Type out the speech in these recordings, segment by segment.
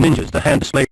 ninjas, the hand display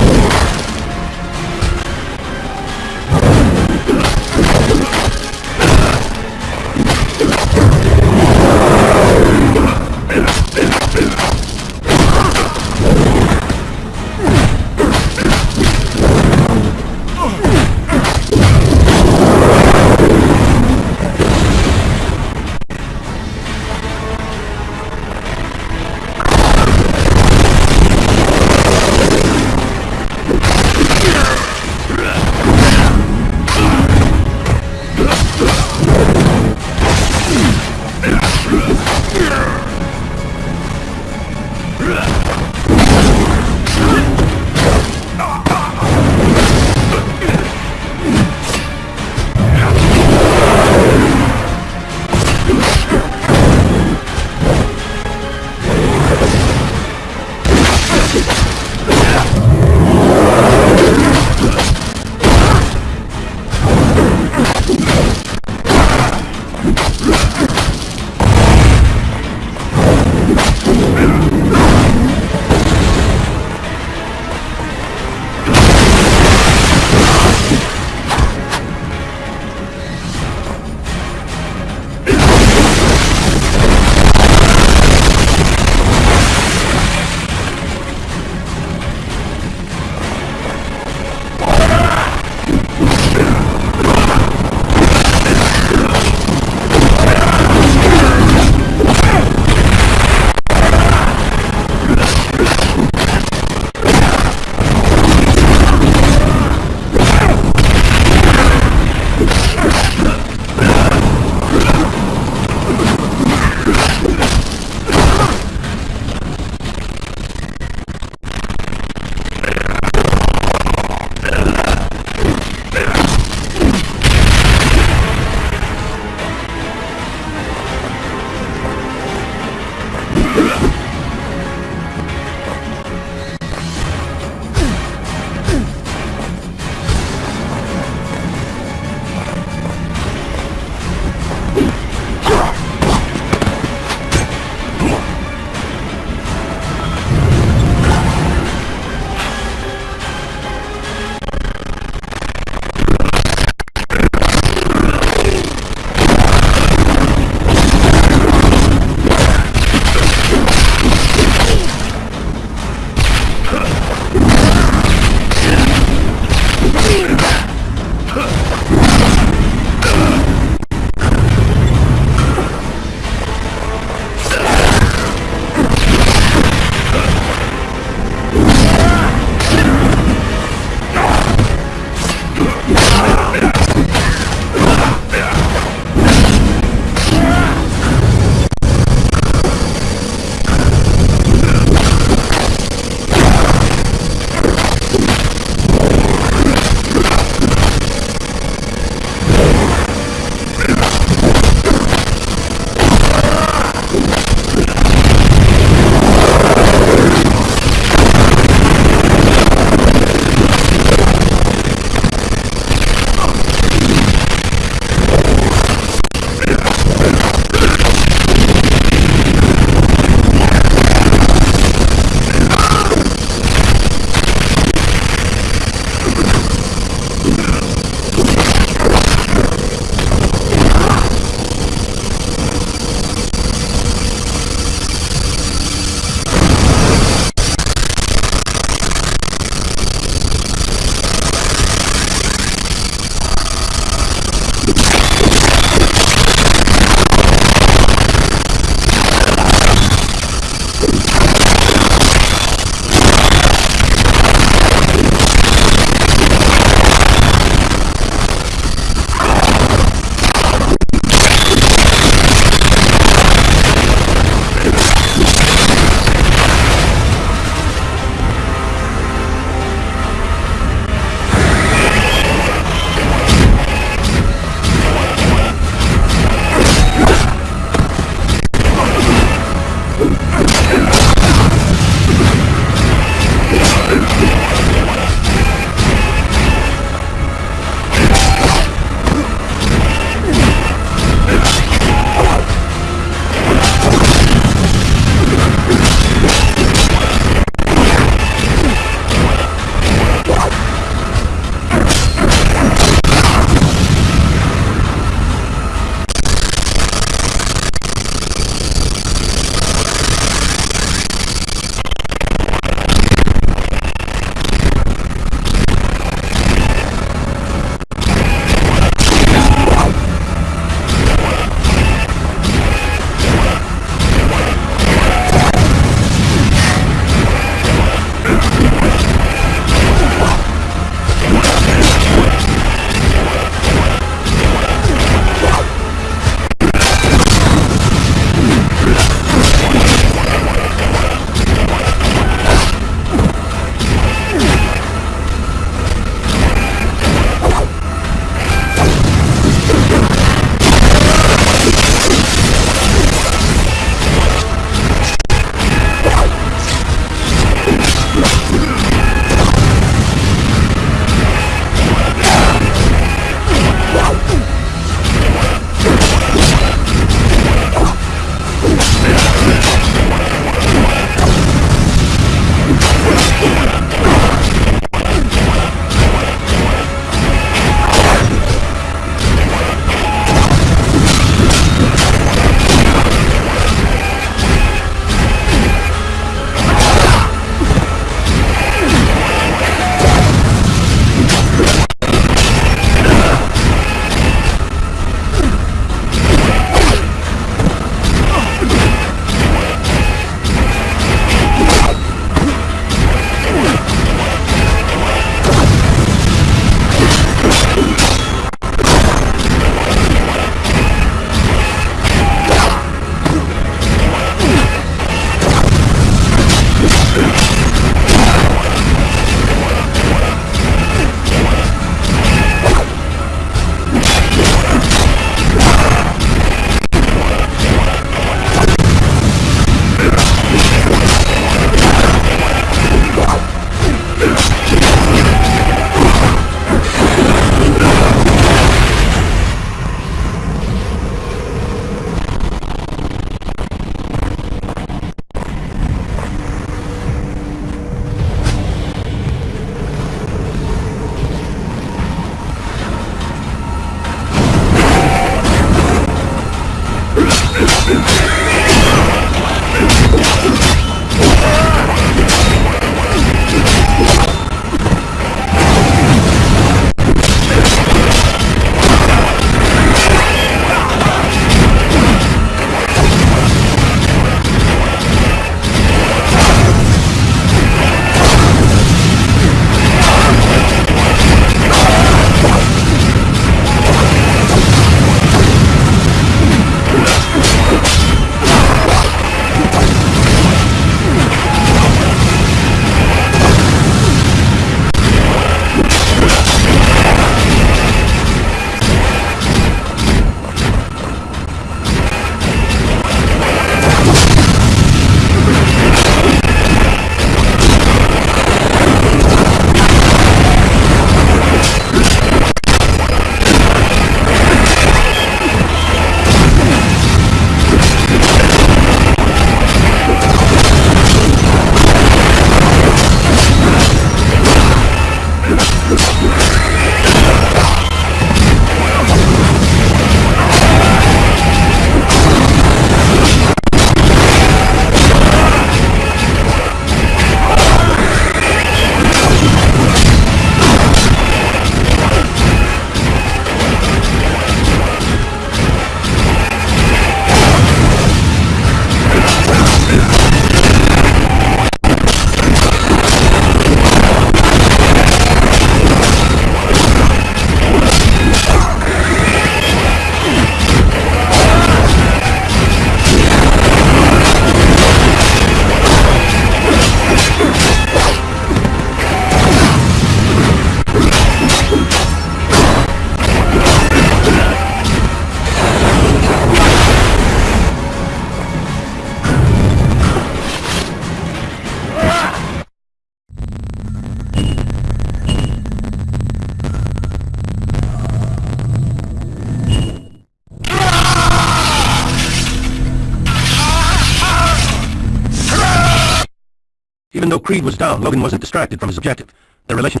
Creed was down, Logan wasn't distracted from his objective. Their relation...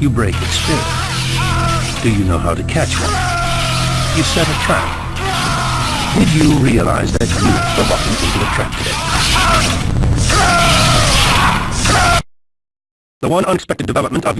You break its spirit. Do you know how to catch one? You set a trap. Did you realize that you were walking into a trap today? The one unexpected development of